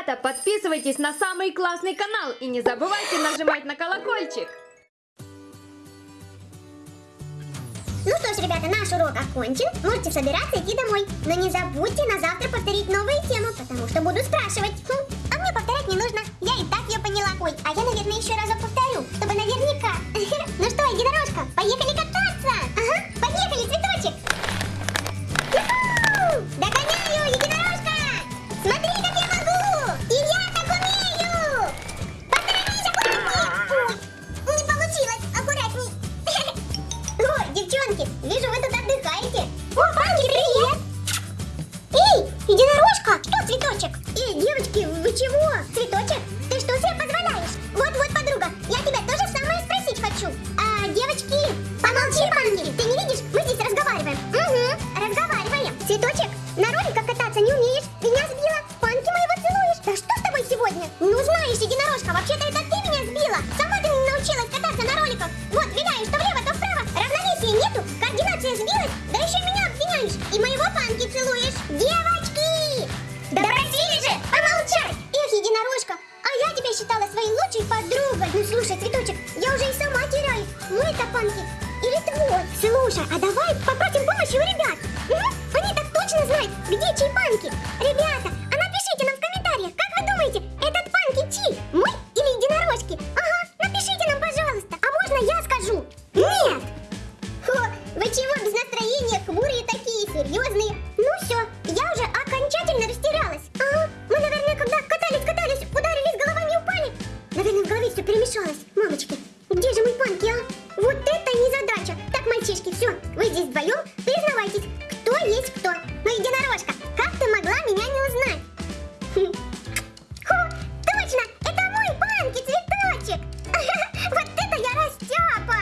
Ребята, подписывайтесь на самый классный канал и не забывайте нажимать на колокольчик. Ну что ж, ребята, наш урок окончен. Можете собираться идти домой. Но не забудьте на завтра повторить новую тему, потому что буду спрашивать. Хм, а мне повторять не нужно. Я и так ее поняла. Ой, а я, наверное, еще разок повторю, чтобы наверняка. Ну что, единорожка, поехали единорожка, вообще-то это ты меня сбила. Сама ты не научилась кататься на роликах. Вот, виляешь то влево, то вправо. Равновесия нету, координация сбилась, да еще меня обвиняешь. И моего Панки целуешь. Девочки! Да просили же помолчать! Эх, единорожка, а я тебя считала своей лучшей подругой. Ну слушай, цветочек, я уже и сама теряюсь. Мой это Панки или твой? Слушай, а давай попросим помощи у ребят. М? Они так точно знают, где чей здесь вдвоем, признавайтесь, кто есть кто. Ну, единорожка, как ты могла меня не узнать? Хм. Хо, точно, это мой панки, цветочек. Вот это я растяпа.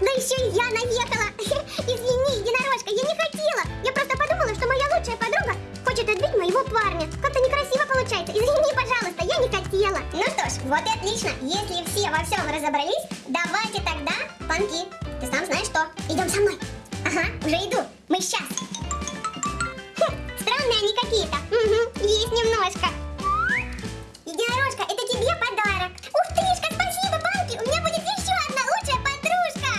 Да еще и я наехала. Извини, единорожка, я не хотела. Я просто подумала, что моя лучшая подруга хочет отбить моего парня. Как-то некрасиво получается. Извини, пожалуйста, я не хотела. Ну что ж, вот и отлично. Если все во всем разобрались, давайте тогда, панки, ты сам знаешь что. Идем со мной. Ага, уже иду. Мы сейчас. Хм, странные они какие-то. Угу, есть немножко. Единорожка, это тебе подарок. Ух тышка, спасибо, Панки. У меня будет еще одна лучшая подружка.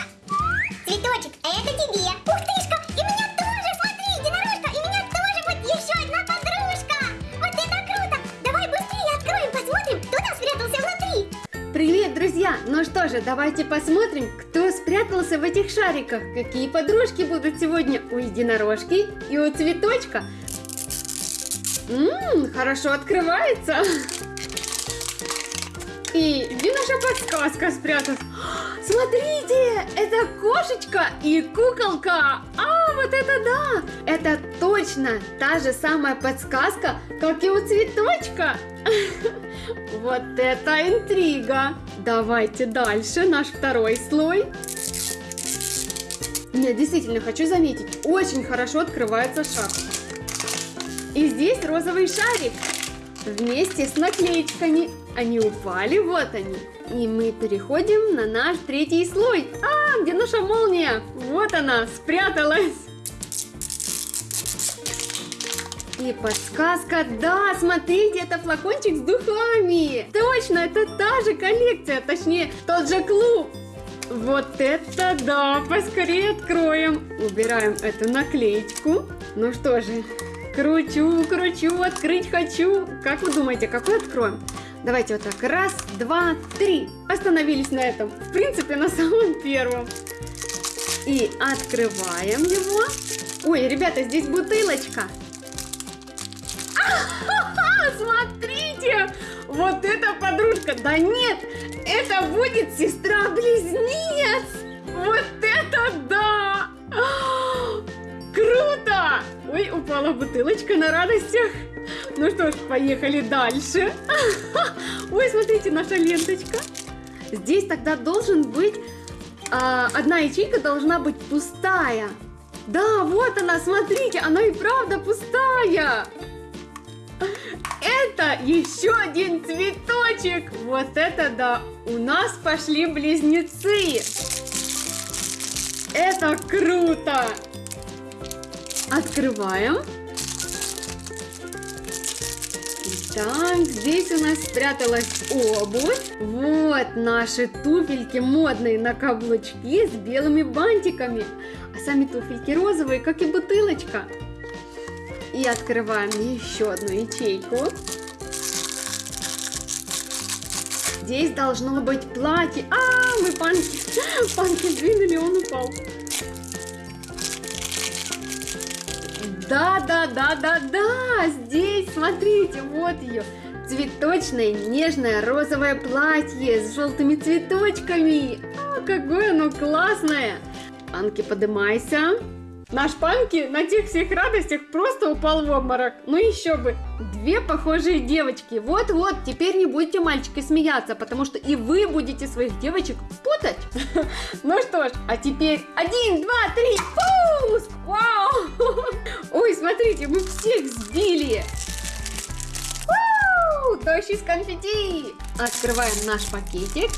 Цветочек, а это тебе. Ух тышка, и меня тоже, смотри, единорожка, и меня тоже будет еще одна подружка. Вот это круто. Давай быстрее откроем, посмотрим, кто там спрятался внутри. Привет, друзья! Ну что же, давайте посмотрим, кто спрятался в этих шариках. Какие подружки будут сегодня у единорожки и у цветочка. Ммм, хорошо открывается. И где наша подсказка спряталась? Смотрите, это кошечка и куколка. А, вот это да! Это точно та же самая подсказка, как и у цветочка. Вот это интрига! Давайте дальше, наш второй слой. Нет, действительно, хочу заметить, очень хорошо открывается шар. И здесь розовый шарик вместе с наклеечками. Они упали, вот они. И мы переходим на наш третий слой. А, где наша молния? Вот она, спряталась. И подсказка, да, смотрите, это флакончик с духами. Точно, это та же коллекция, точнее, тот же клуб. Вот это да, поскорее откроем. Убираем эту наклеечку. Ну что же, кручу, кручу, открыть хочу. Как вы думаете, какой откроем? Давайте вот так, раз, два, три. Остановились на этом. В принципе, на самом первом. И открываем его. Ой, ребята, здесь бутылочка. А, смотрите! Вот эта подружка! Да нет! Это будет сестра-близнец! Вот это да! Круто! Ой, упала бутылочка на радостях. Ну что ж, поехали дальше. Ой, смотрите, наша ленточка. Здесь тогда должен быть... а, одна ячейка должна быть пустая. Да, вот она, смотрите, она и правда пустая. Это еще один цветочек. Вот это да. У нас пошли близнецы. Это круто. Открываем. Так, здесь у нас спряталась обувь. Вот наши туфельки модные на каблучки с белыми бантиками. А сами туфельки розовые, как и бутылочка. И открываем еще одну ячейку. Здесь должно быть платье. А, мы панки, панки сдвинули, он упал. Да, да, да, да, да, здесь, смотрите, вот ее. Цветочное, нежное розовое платье с желтыми цветочками. А, какое оно классное. Анки, подымайся. Наш Панки на тех всех радостях просто упал в обморок. Ну еще бы. Две похожие девочки. Вот-вот, теперь не будете, мальчики, смеяться, потому что и вы будете своих девочек путать. Ну что ж, а теперь один, два, три, пуск! Вау! Ой, смотрите, мы всех сбили. Дождь из конфетти! Открываем наш пакетик.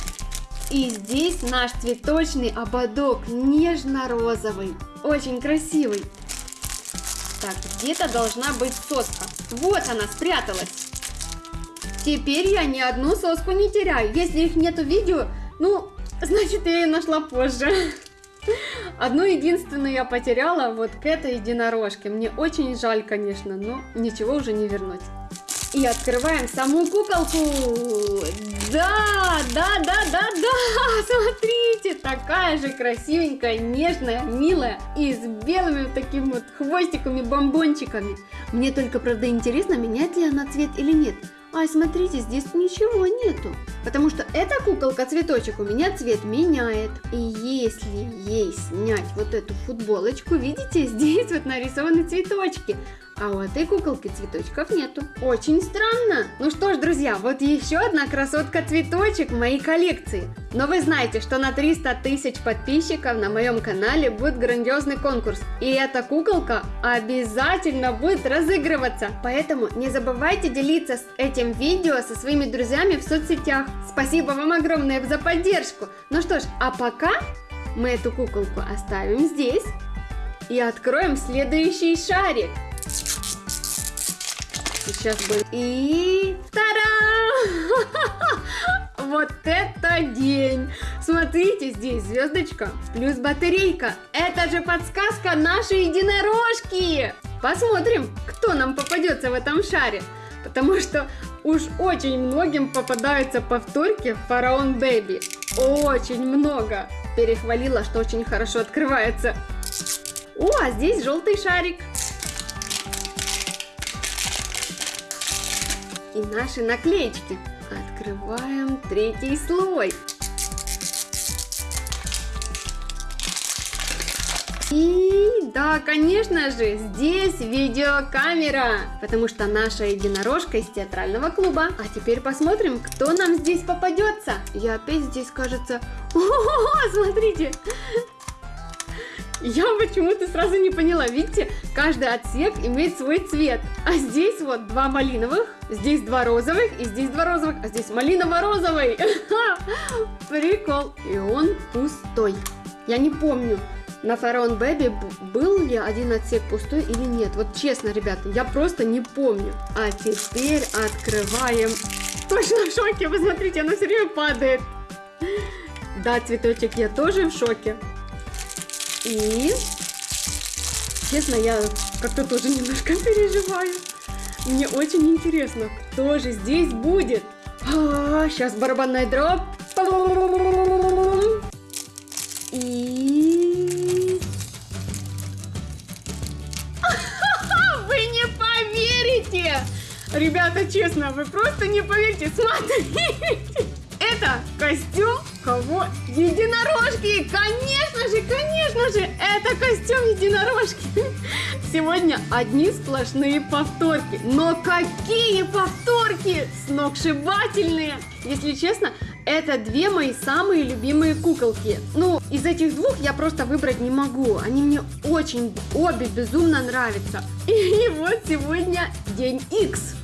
И здесь наш цветочный ободок, нежно-розовый, очень красивый. Так, где-то должна быть соска. Вот она спряталась. Теперь я ни одну соску не теряю. Если их нету в видео, ну, значит я ее нашла позже. Одну единственную я потеряла вот к этой единорожке. Мне очень жаль, конечно, но ничего уже не вернуть. И открываем саму куколку. Да, да, да, да, да, смотрите, такая же красивенькая, нежная, милая и с белыми вот такими вот хвостиками, бомбончиками. Мне только, правда, интересно, меняет ли она цвет или нет. Ай, смотрите, здесь ничего нету. Потому что эта куколка-цветочек у меня цвет меняет. И если ей снять вот эту футболочку, видите, здесь вот нарисованы цветочки. А у этой куколки цветочков нету. Очень странно. Ну что ж, друзья, вот еще одна красотка-цветочек моей коллекции. Но вы знаете, что на 300 тысяч подписчиков на моем канале будет грандиозный конкурс. И эта куколка обязательно будет разыгрываться. Поэтому не забывайте делиться с этим видео со своими друзьями в соцсетях. Спасибо вам огромное за поддержку. Ну что ж, а пока мы эту куколку оставим здесь и откроем следующий шарик. Сейчас будет. И... Та-дам! Вот это день! Смотрите, здесь звездочка плюс батарейка. Это же подсказка нашей единорожки! Посмотрим, кто нам попадется в этом шаре. Потому что уж очень многим попадаются повторки Фараон Бэби. Очень много. Перехвалила, что очень хорошо открывается. О, а здесь желтый шарик. И наши наклеечки. Открываем третий слой. И да, конечно же, здесь видеокамера, потому что наша единорожка из театрального клуба. А теперь посмотрим, кто нам здесь попадется. Я опять здесь, кажется... О, смотрите, я почему-то сразу не поняла. Видите, каждый отсек имеет свой цвет. А здесь вот два малиновых, здесь два розовых, и здесь два розовых, а здесь малиново-розовый. Прикол. И он пустой. Я не помню, на Фараон Бэби был ли один отсек пустой или нет. Вот честно, ребята, я просто не помню. А теперь открываем. Точно в шоке, вы смотрите, она все время падает. Да, цветочек, я тоже в шоке. И, честно, я как-то тоже немножко переживаю. Мне очень интересно, кто же здесь будет. А, сейчас барабанная дробь. И... Вы не поверите! Ребята, честно, вы просто не поверите. Смотрите! Это костюм кого? Единорожки! Конечно же, конечно же, это костюм единорожки. Сегодня одни сплошные повторки. Но какие повторки! Сногсшибательные! Если честно, это две мои самые любимые куколки. Ну, из этих двух я просто выбрать не могу. Они мне очень, обе безумно нравятся. И вот сегодня день X.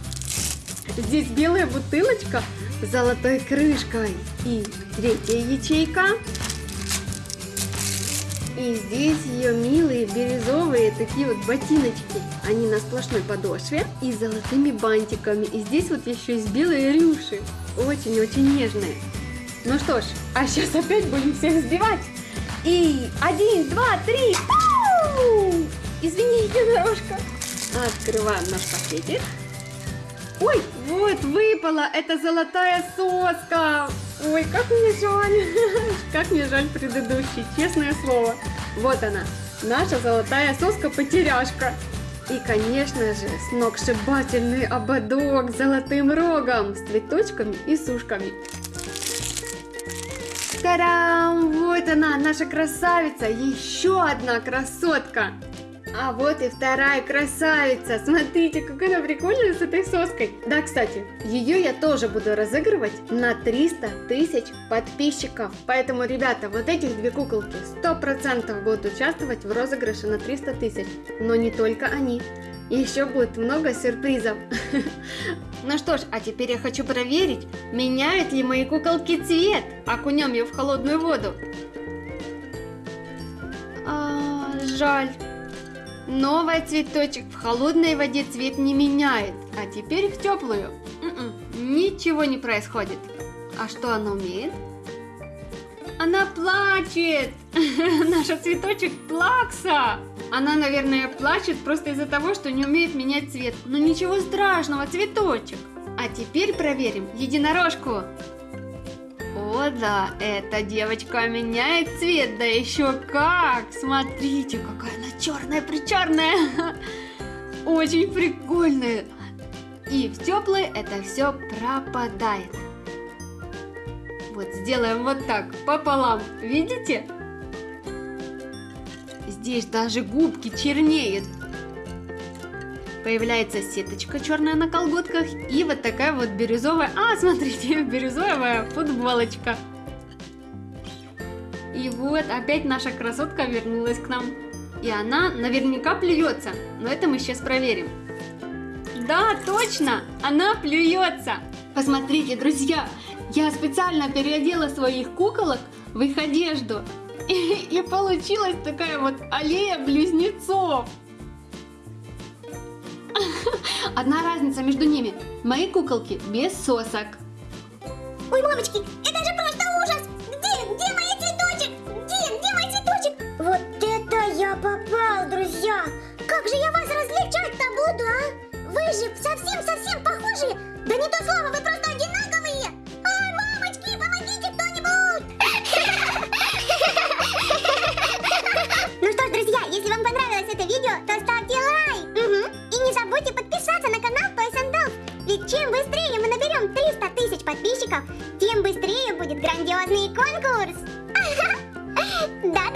Здесь белая бутылочка золотой крышкой. И третья ячейка. И здесь ее милые бирюзовые такие вот ботиночки. Они на сплошной подошве и золотыми бантиками. И здесь вот еще есть белые рюши. Очень-очень нежные. Ну что ж, а сейчас опять будем всех сбивать. И один, два, три. Извини, единорожка. Открываем наш пакетик. Ой, вот выпала, это золотая соска. Ой, как мне жаль, как мне жаль предыдущий, честное слово. Вот она, наша золотая соска-потеряшка. И, конечно же, сногсшибательный ободок с золотым рогом, с цветочками и сушками. Тарам! Вот она, наша красавица, еще одна красотка. А вот и вторая красавица. Смотрите, какая она прикольная с этой соской. Да, кстати, ее я тоже буду разыгрывать на 300 тысяч подписчиков. Поэтому, ребята, вот этих две куколки 100% будут участвовать в розыгрыше на 300 тысяч. Но не только они. Еще будет много сюрпризов. Ну что ж, а теперь я хочу проверить, меняют ли мои куколки цвет. Окунем ее в холодную воду. А, жаль. Новый цветочек в холодной воде цвет не меняет, а теперь в теплую. М-м, ничего не происходит. А что она умеет? Она плачет! Наша цветочек плакса! Она, наверное, плачет просто из-за того, что не умеет менять цвет. Но ничего страшного, цветочек. А теперь проверим единорожку. О да, эта девочка меняет цвет, да еще как! Смотрите, какая она черная-причерная! Очень прикольная! И в теплой это все пропадает. Вот сделаем вот так, пополам, видите? Здесь даже губки чернеют. Появляется сеточка черная на колготках и вот такая вот бирюзовая... А, смотрите, бирюзовая футболочка. И вот опять наша красотка вернулась к нам. И она наверняка плюется, но это мы сейчас проверим. Да, точно, она плюется. Посмотрите, друзья, я специально переодела своих куколок в их одежду. И, и получилась такая вот аллея близнецов. Одна разница между ними. Мои куколки без сосок. Ой, мамочки, это же просто ужас! Где, где мой цветочек? Где, где мой цветочек? Вот это я попал, друзья! Как же я вас развлечать-то буду, а? Вы же совсем-совсем похожи! Да не то слово, вы просто подписаться на канал Toys and Dolls, ведь чем быстрее мы наберем 300 тысяч подписчиков, тем быстрее будет грандиозный конкурс! Да-да-да!